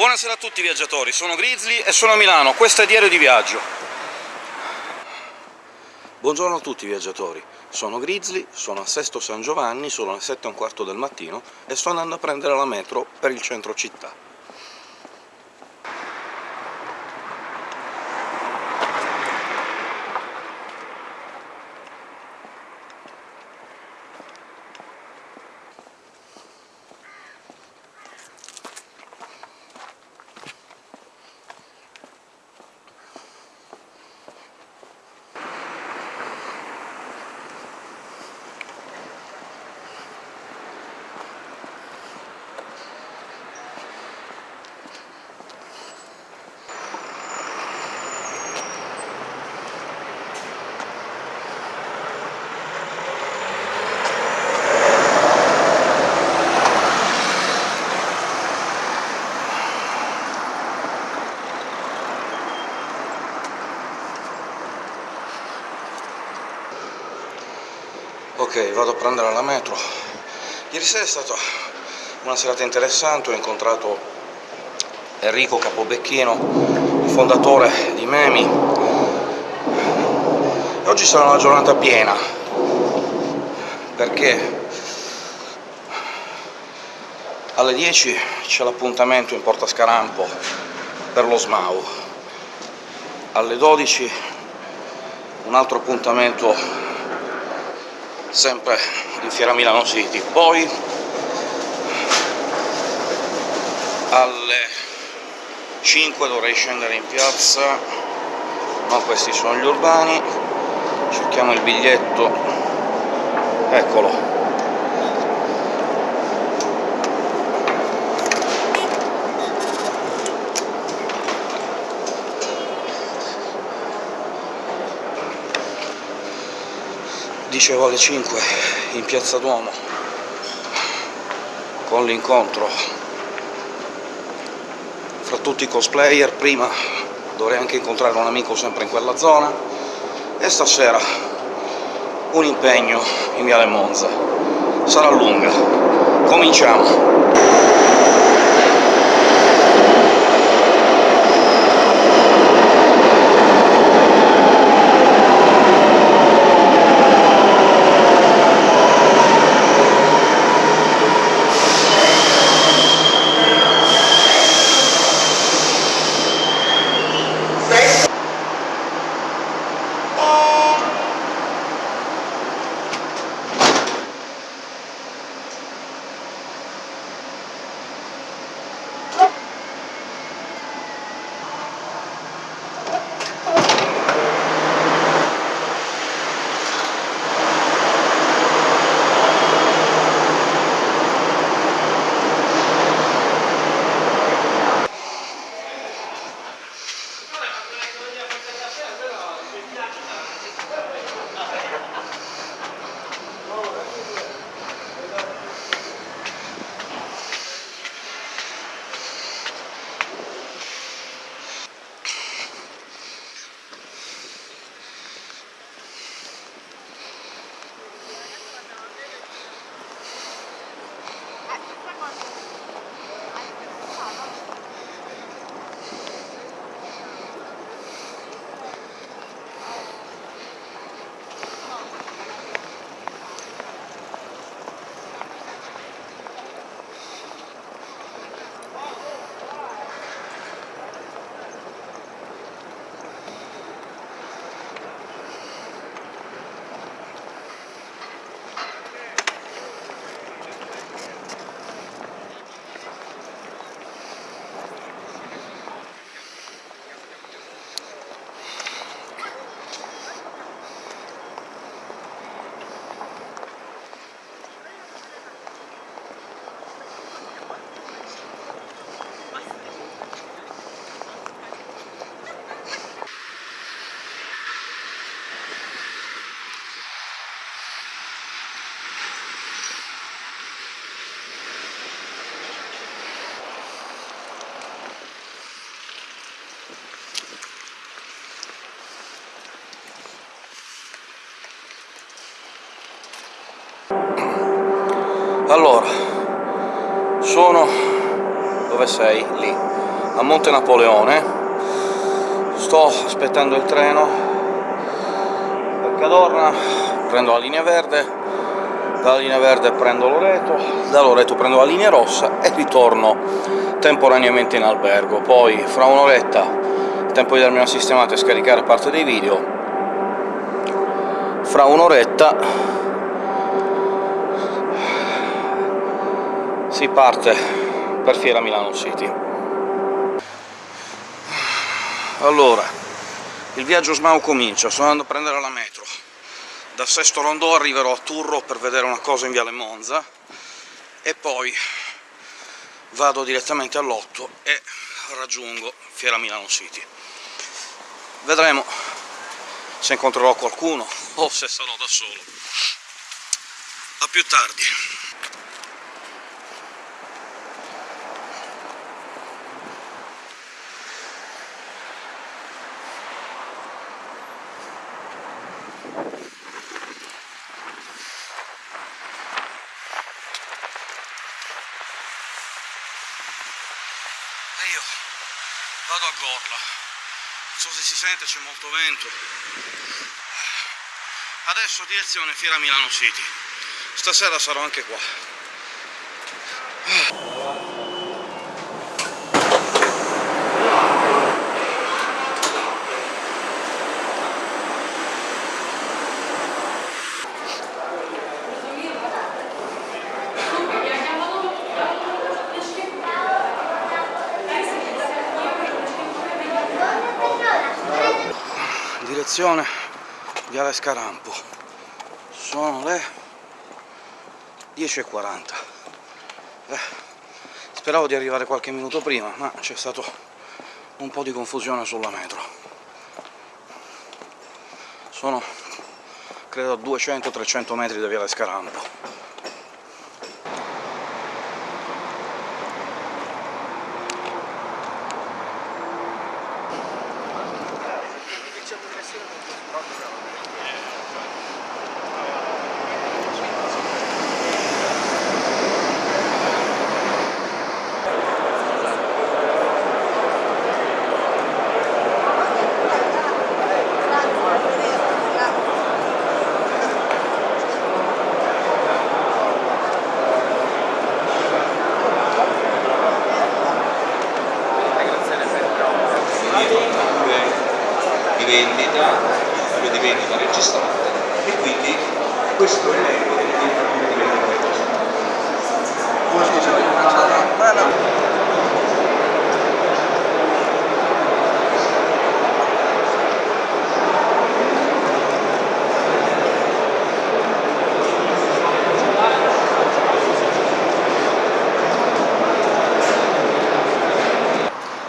Buonasera a tutti viaggiatori, sono Grizzly e sono a Milano, questo è Diario di Viaggio. Buongiorno a tutti viaggiatori, sono Grizzly, sono a Sesto San Giovanni, sono le 7 e un quarto del mattino e sto andando a prendere la metro per il centro città. Ok, vado a prendere la metro. Ieri sera è stata una serata interessante, ho incontrato Enrico Capobecchino, il fondatore di Memi, e oggi sarà una giornata piena, perché alle 10 c'è l'appuntamento in Porta Scarampo per lo SMAU, alle 12 un altro appuntamento sempre in Fiera Milano City. Poi alle 5 dovrei scendere in piazza, no questi sono gli urbani, cerchiamo il biglietto, eccolo. Dicevo alle 5 in piazza Duomo con l'incontro fra tutti i cosplayer, prima dovrei anche incontrare un amico sempre in quella zona, e stasera un impegno in Viale Monza. Sarà lunga. Cominciamo! Allora, sono... dove sei? Lì. a Monte Napoleone, sto aspettando il treno per Cadorna, prendo la linea verde, dalla linea verde prendo Loreto, da Loreto prendo la linea rossa e ritorno temporaneamente in albergo. Poi, fra un'oretta, tempo di darmi una sistemata e scaricare parte dei video, fra un'oretta si parte per Fiera Milano City. Allora, il viaggio Smau comincia, sto andando a prendere la metro. Da Sesto Rondò arriverò a Turro per vedere una cosa in Viale Monza, e poi vado direttamente all'otto e raggiungo Fiera Milano City. Vedremo se incontrerò qualcuno o se sarò da solo. A più tardi. Vado a Gorla, non so se si sente, c'è molto vento. Adesso direzione Fiera Milano City. Stasera sarò anche qua. Direzione Viale Scarampo. Sono le 10.40. Eh, speravo di arrivare qualche minuto prima, ma c'è stato un po' di confusione sulla metro. Sono, credo, a 200-300 metri da Viale Scarampo. Di vendita, di vendita registrate e quindi questo è l'elenco delle direttive di vendita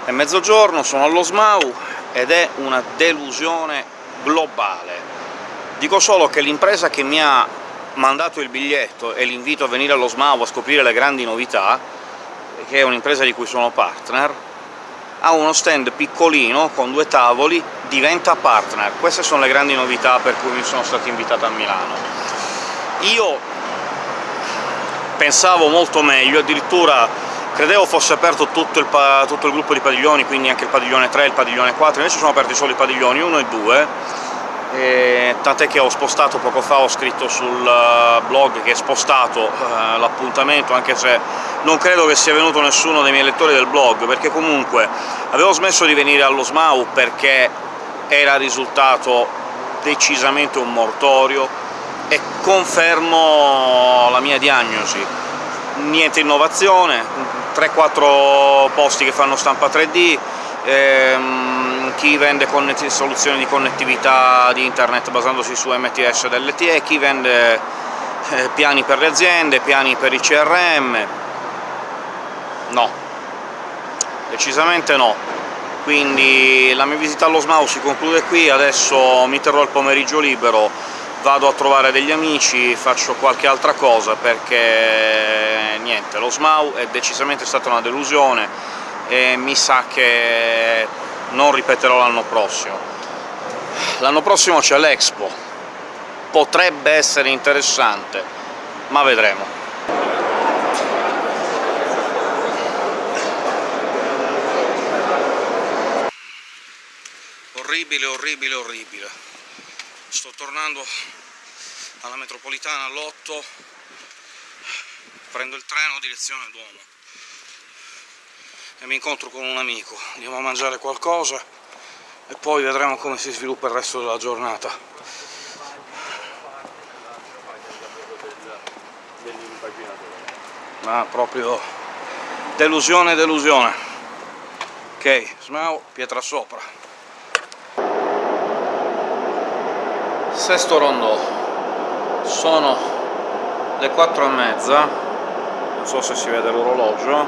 È mezzogiorno, sono allo SMAU ed è una delusione globale. Dico solo che l'impresa che mi ha mandato il biglietto e l'invito a venire allo SMAU a scoprire le grandi novità, che è un'impresa di cui sono partner, ha uno stand piccolino con due tavoli, diventa partner. Queste sono le grandi novità per cui mi sono stato invitato a Milano. Io pensavo molto meglio, addirittura credevo fosse aperto tutto il, tutto il, gruppo di padiglioni, quindi anche il padiglione 3 e il padiglione 4, invece sono aperti solo i padiglioni 1 e 2, e tant'è che ho spostato poco fa, ho scritto sul blog che è spostato eh, l'appuntamento, anche se non credo che sia venuto nessuno dei miei lettori del blog, perché comunque avevo smesso di venire allo SMAU perché era risultato decisamente un mortorio, e confermo la mia diagnosi. Niente innovazione, 3-4 posti che fanno stampa 3D, ehm, chi vende soluzioni di connettività di internet basandosi su MTS ed LTE, chi vende eh, piani per le aziende, piani per i CRM... no. Decisamente no. Quindi la mia visita allo SMAU si conclude qui, adesso mi terrò il pomeriggio libero, vado a trovare degli amici, faccio qualche altra cosa, perché niente, lo SMAU è decisamente stata una delusione e mi sa che non ripeterò l'anno prossimo. L'anno prossimo c'è l'Expo, potrebbe essere interessante, ma vedremo. orribile, orribile, orribile. Sto tornando alla metropolitana all'8, prendo il treno direzione Duomo e mi incontro con un amico, andiamo a mangiare qualcosa e poi vedremo come si sviluppa il resto della giornata. Ma proprio delusione, delusione. Ok, Smau, pietra sopra. Sesto rondò. Sono le quattro e mezza, non so se si vede l'orologio,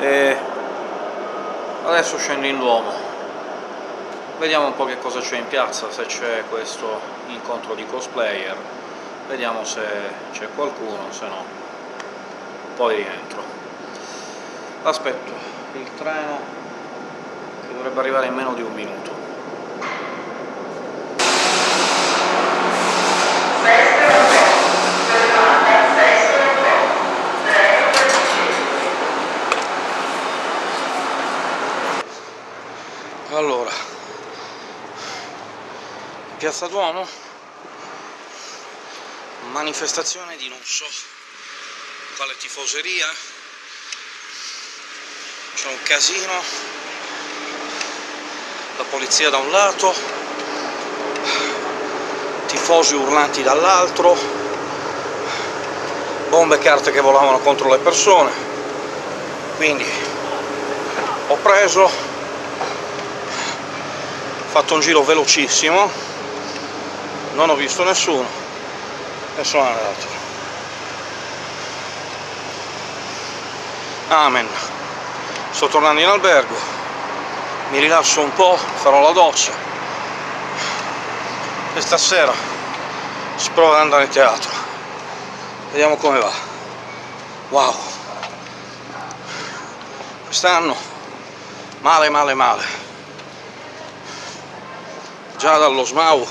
e adesso scendo in Duomo vediamo un po' che cosa c'è in piazza, se c'è questo incontro di cosplayer, vediamo se c'è qualcuno, se no poi rientro. Aspetto il treno che dovrebbe arrivare in meno di un minuto. Allora, Piazza Duomo, manifestazione di non so quale tifoseria, c'è un casino, la polizia da un lato, tifosi urlanti dall'altro, bombe e carte che volavano contro le persone, quindi ho preso, fatto un giro velocissimo, non ho visto nessuno e sono andato. Amen. Sto tornando in albergo, mi rilasso un po', farò la doccia e stasera si prova ad andare in teatro. Vediamo come va. Wow! Quest'anno male male male. Già dallo SMAU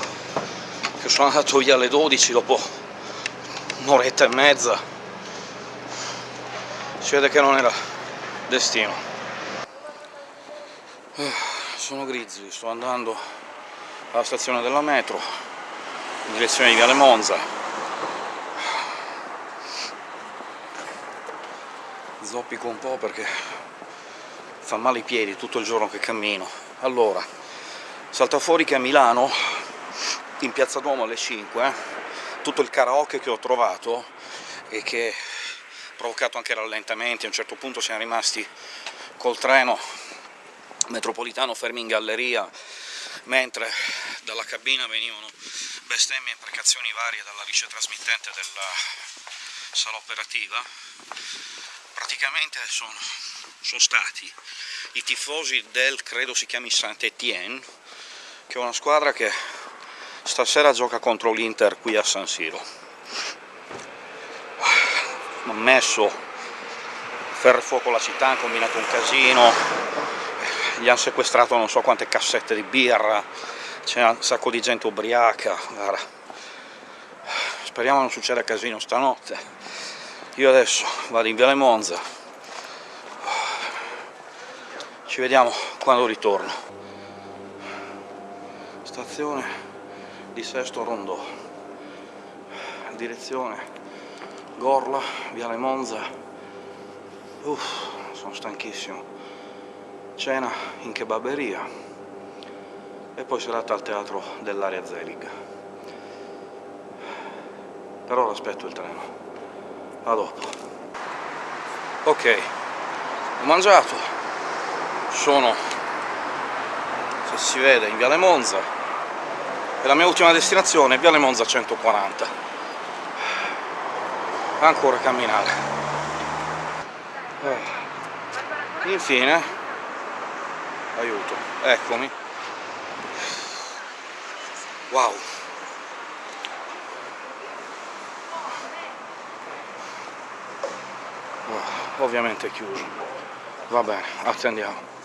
che sono andato via alle 12 dopo un'oretta e mezza si vede che non era destino. Eh, sono grigi, sto andando alla stazione della metro in direzione di Viale Monza. Zoppico un po' perché fa male i piedi tutto il giorno che cammino. Allora salta fuori che a Milano in piazza Duomo alle 5, eh, tutto il karaoke che ho trovato e che ha provocato anche rallentamenti, a un certo punto siamo rimasti col treno metropolitano fermi in galleria, mentre dalla cabina venivano bestemmie e imprecazioni varie dalla vice trasmittente della sala operativa, praticamente sono, sono stati i tifosi del, credo si chiami Saint-Étienne, che è una squadra che stasera gioca contro l'Inter qui a San Siro. Hanno messo ferro e fuoco la città, hanno combinato un casino, gli hanno sequestrato non so quante cassette di birra, c'è un sacco di gente ubriaca, guarda. speriamo non succeda casino stanotte. Io adesso vado in Viale Monza, ci vediamo quando ritorno. Stazione di Sesto Rondò direzione Gorla, Viale Monza. Uff, sono stanchissimo. Cena in kebaberia. E poi serata al teatro dell'area Zelig. Per ora aspetto il treno. A dopo. Ok. Ho mangiato. Sono se si vede in Viale Monza e la mia ultima destinazione è Viale Monza 140 ancora camminare. Eh. infine. Aiuto, eccomi. Wow. Ovviamente è chiuso. Va bene, attendiamo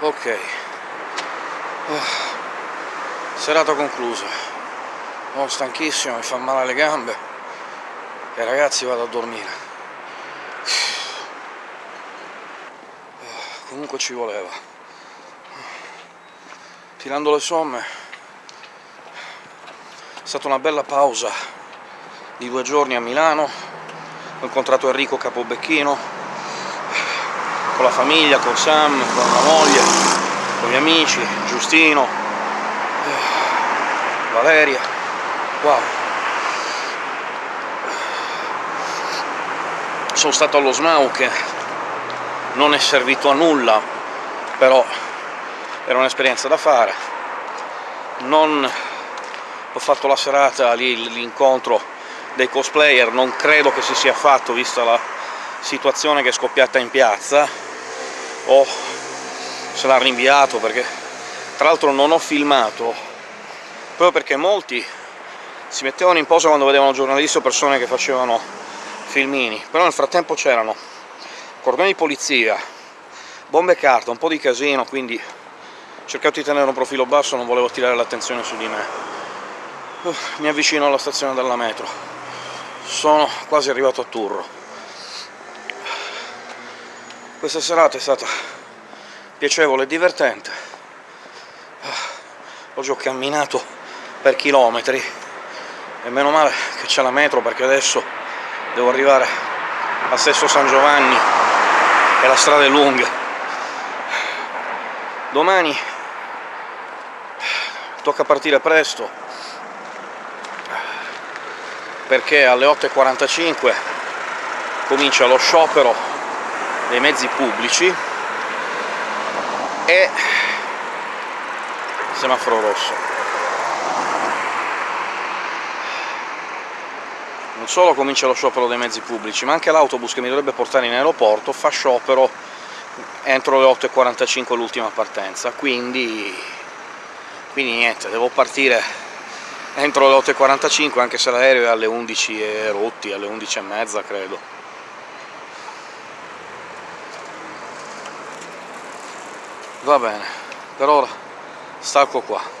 ok oh. serata conclusa sono stanchissimo, mi fa male le gambe e ragazzi vado a dormire. Comunque ci voleva. Tirando le somme è stata una bella pausa di due giorni a Milano, ho incontrato Enrico Capobecchino, con la famiglia, con Sam, con la moglie, con gli amici, Giustino, Valeria, wow. Sono stato allo SMAU che non è servito a nulla, però era un'esperienza da fare. Non ho fatto la serata lì, l'incontro dei cosplayer non credo che si sia fatto, vista la situazione che è scoppiata in piazza, o se l'ha rinviato, perché tra l'altro non ho filmato, proprio perché molti si mettevano in posa quando vedevano giornalisti o persone che facevano filmini, però nel frattempo c'erano cordoni di polizia, bombe carta, un po' di casino, quindi ho cercato di tenere un profilo basso, non volevo tirare l'attenzione su di me. Uh, mi avvicino alla stazione della metro sono quasi arrivato a Turro. Questa serata è stata piacevole e divertente. Oggi ho camminato per chilometri e meno male che c'è la metro perché adesso devo arrivare a Sesto San Giovanni e la strada è lunga. Domani tocca partire presto perché alle 8.45 comincia lo sciopero dei mezzi pubblici e semaforo rosso. Non solo comincia lo sciopero dei mezzi pubblici, ma anche l'autobus che mi dovrebbe portare in aeroporto fa sciopero entro le 8.45 l'ultima partenza, quindi... quindi niente, devo partire entro le 8.45, anche se l'aereo è alle 11 e rotti, alle 11 e mezza credo. Va bene, per ora stacco qua.